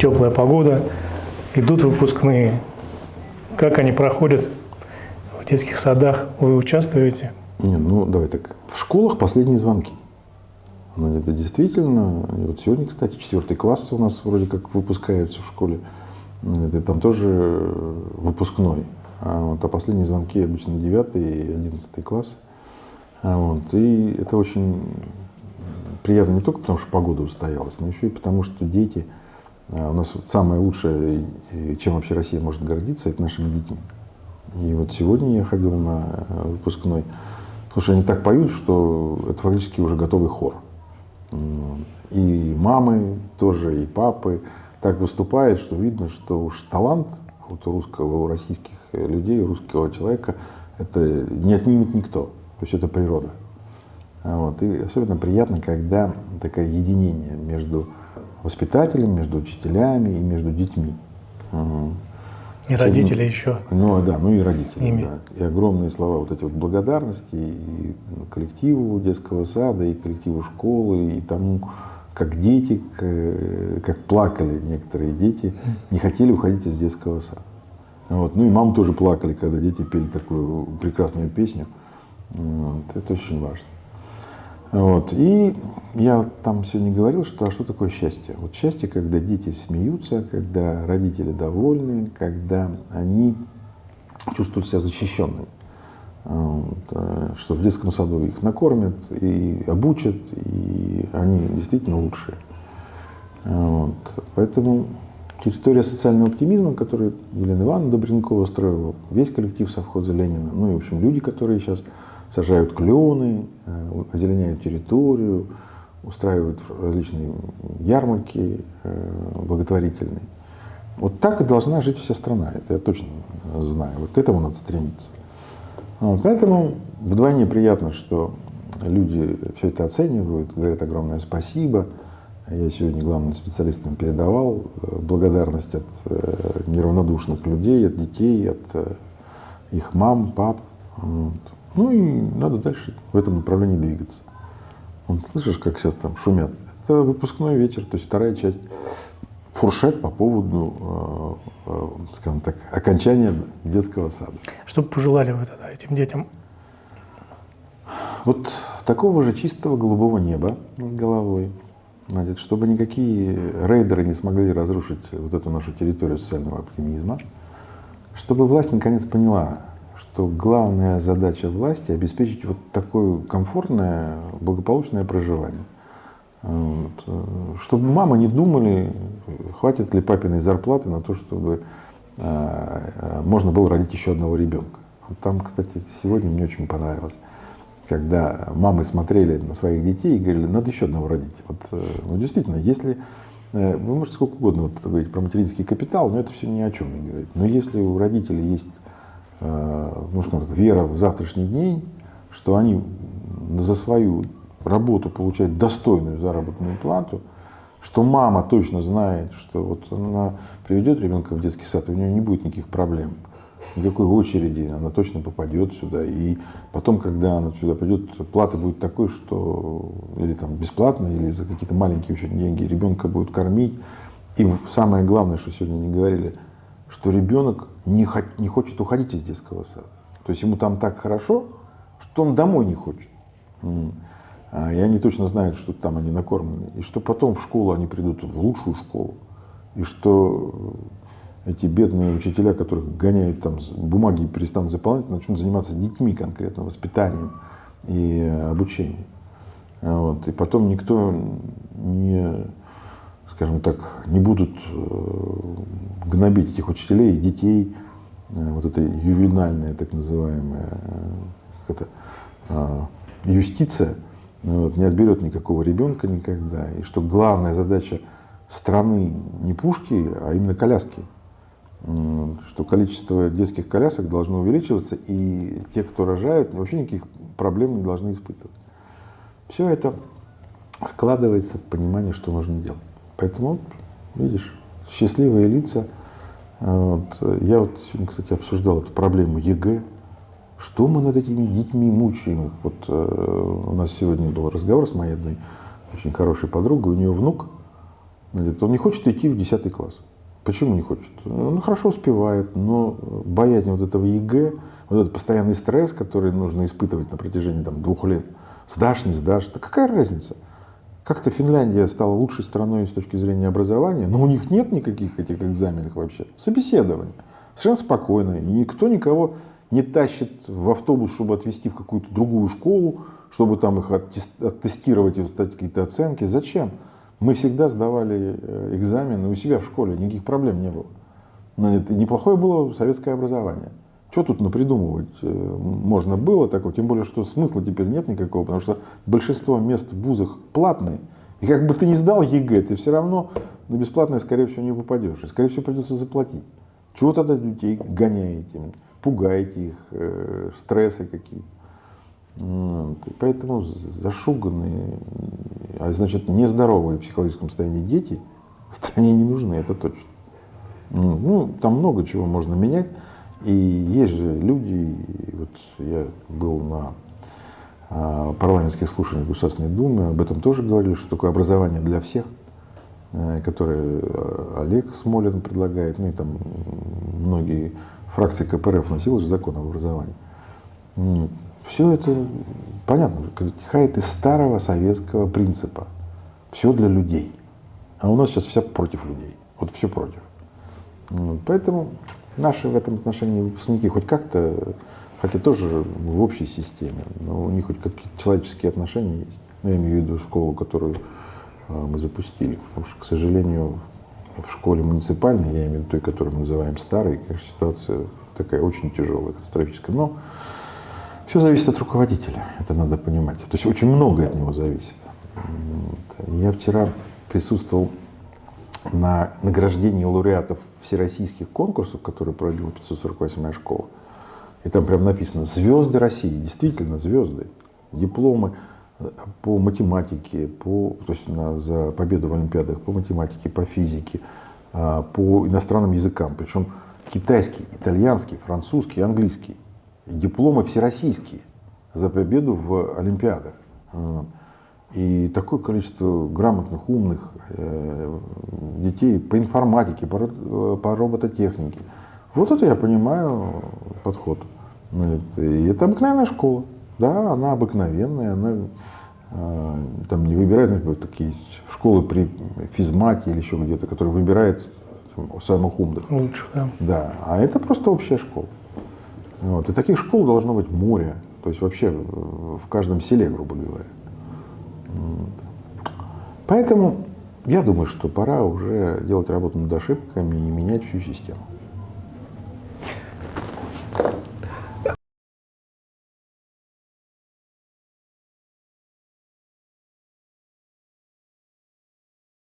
Теплая погода, идут выпускные. Как они проходят в детских садах? Вы участвуете? Не, ну давай так. В школах последние звонки. Ну, это действительно. И вот сегодня, кстати, четвертый класс у нас вроде как выпускаются в школе. Это там тоже выпускной. А, вот, а последние звонки обычно 9 и 11 класс. А, вот, и это очень приятно не только потому, что погода устоялась, но еще и потому, что дети, у нас вот самое лучшее, чем вообще Россия может гордиться, это нашими детьми. И вот сегодня я ходил на э, выпускной, потому что они так поют, что это фактически уже готовый хор. И мамы тоже, и папы так выступают, что видно, что уж талант вот у русского, у российских людей, у русского человека, это не отнимет никто. То есть это природа. Вот. И особенно приятно, когда такое единение между воспитателем, между учителями и между детьми. И родители еще. Ну да, ну и родители. Да. И огромные слова вот эти вот благодарности и коллективу детского сада, и коллективу школы, и тому, как дети, как плакали некоторые дети, не хотели уходить из детского сада. Вот. Ну и мамы тоже плакали, когда дети пели такую прекрасную песню. Вот. Это очень важно. Вот. И я там сегодня говорил, что а что такое счастье? Вот счастье, когда дети смеются, когда родители довольны, когда они чувствуют себя защищенными. Вот. Э, что в детском саду их накормят и обучат, и они действительно лучшие. Вот. Поэтому территория социального оптимизма, которую Елена Ивановна Добренкова строила, весь коллектив совхоза Ленина, ну и, в общем, люди, которые сейчас сажают клены, э, озеленяют территорию, устраивают различные ярмарки э, благотворительные. Вот так и должна жить вся страна, это я точно знаю. Вот к этому надо стремиться. Поэтому вдвойне приятно, что люди все это оценивают, говорят огромное спасибо. Я сегодня главным специалистам передавал э, благодарность от неравнодушных людей, от детей, от их мам, пап. Вот. Ну и надо дальше в этом направлении двигаться. Вот, слышишь, как сейчас там шумят? Это выпускной вечер, то есть вторая часть. Фуршет по поводу, э, э, скажем так, окончания детского сада. Что бы пожелали вы тогда этим детям? Вот такого же чистого голубого неба над головой, значит, чтобы никакие рейдеры не смогли разрушить вот эту нашу территорию социального оптимизма, чтобы власть наконец поняла, что главная задача власти обеспечить вот такое комфортное, благополучное проживание. Вот. Чтобы мама не думали, хватит ли папиной зарплаты на то, чтобы э, можно было родить еще одного ребенка. Там, кстати, сегодня мне очень понравилось, когда мамы смотрели на своих детей и говорили, надо еще одного родить. Вот, э, ну, действительно, если э, вы можете сколько угодно вот, говорить про материнский капитал, но это все ни о чем не говорит. Но если у родителей есть Э, ну, скажем так, вера в завтрашний день, что они за свою работу получают достойную заработную плату, что мама точно знает, что вот она приведет ребенка в детский сад, и у нее не будет никаких проблем, никакой очереди, она точно попадет сюда. И потом, когда она сюда придет, плата будет такой, что или там бесплатно, или за какие-то маленькие очень деньги ребенка будут кормить. И самое главное, что сегодня не говорили – что ребенок не, не хочет уходить из детского сада. То есть ему там так хорошо, что он домой не хочет. А, и они точно знают, что там они накормлены. И что потом в школу они придут в лучшую школу. И что эти бедные учителя, которых гоняют там бумаги перестанут заполнять, начнут заниматься детьми конкретно, воспитанием и обучением. Вот. И потом никто не скажем так, не будут э, гнобить этих учителей и детей, э, вот эта ювенальная так называемая э, это, юстиция вот, не отберет никакого ребенка никогда. И что главная задача страны не пушки, а именно коляски. Что количество детских колясок должно увеличиваться, и те, кто рожают, вообще никаких проблем не должны испытывать. Все это складывается в понимание, что нужно делать. Поэтому, видишь, счастливые лица. А, вот. Я вот сегодня, кстати, обсуждал эту проблему ЕГЭ. Что мы над этими детьми мучаем их? Вот э, у нас сегодня был разговор с моей одной очень хорошей подругой, у нее внук, Он не хочет идти в 10 класс. Почему не хочет? Он хорошо успевает, но боязнь вот этого ЕГЭ, вот этот постоянный стресс, который нужно испытывать на протяжении там, двух лет, сдашь, не сдашь, да какая разница? Как-то Финляндия стала лучшей страной с точки зрения образования, но у них нет никаких этих экзаменов вообще. Собеседование. Совершенно спокойно. И никто никого не тащит в автобус, чтобы отвезти в какую-то другую школу, чтобы там их оттестировать и стать какие-то оценки. Зачем? Мы всегда сдавали э, экзамены у себя в школе, никаких проблем не было. Но это неплохое было советское образование. Что тут напридумывать э, можно было такого, тем более, что смысла теперь нет никакого, потому что большинство мест в вузах платные. И как бы ты ни сдал ЕГЭ, ты все равно на бесплатное, скорее всего, не попадешь. И, скорее всего, придется заплатить. Чего тогда детей гоняете, пугаете их, э, стрессы какие Поэтому зашуганные, а значит нездоровые в психологическом состоянии дети стране не нужны, это точно. Ну, там много чего можно менять. И есть же люди, вот я был на а, парламентских слушаниях Государственной Думы, об этом тоже говорили, что такое образование для всех, э, которое э, Олег Смолин предлагает, ну и там многие фракции КПРФ носили же закон об образовании. Все это понятно, вытекает из старого советского принципа. Все для людей. А у нас сейчас вся против людей. Вот все против. Поэтому наши в этом отношении выпускники хоть как-то, хотя тоже в общей системе, но у них хоть какие-то человеческие отношения есть. Ну, я имею в виду школу, которую а, мы запустили. Потому что, к сожалению, в школе муниципальной, я имею в виду той, которую мы называем старой, конечно, ситуация такая очень тяжелая, катастрофическая. Но все зависит от руководителя, это надо понимать. То есть очень многое от него зависит. Я вчера присутствовал на награждении лауреатов всероссийских конкурсов, которые проводила 548-я школа. И там прям написано «Звезды России». Действительно, звезды. Дипломы по математике, по, то есть на, за победу в Олимпиадах по математике, по физике, а, по иностранным языкам. Причем китайский, итальянский, французский, английский дипломы всероссийские за победу в Олимпиадах. И такое количество грамотных, умных э, детей по информатике, по, по робототехнике. Вот это я понимаю подход. И это обыкновенная школа. Да, она обыкновенная, она э, там не выбирает, например, такие есть школы при физмате или еще где-то, которые выбирают самых умных. Лучше, да. Да, а это просто общая школа. Вот. И таких школ должно быть море, то есть вообще в каждом селе, грубо говоря. Поэтому я думаю, что пора уже делать работу над ошибками и менять всю систему.